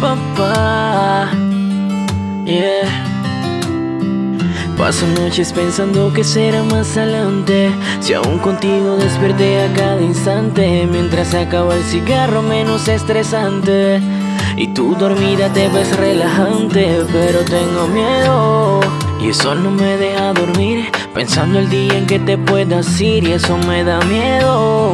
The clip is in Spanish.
papá. Yeah. Paso noches pensando que será más adelante. Si aún contigo desperté a cada instante. Mientras acaba el cigarro menos estresante. Y tú dormida te ves relajante Pero tengo miedo. Y eso no me deja dormir. Pensando el día en que te puedas ir Y eso me da miedo.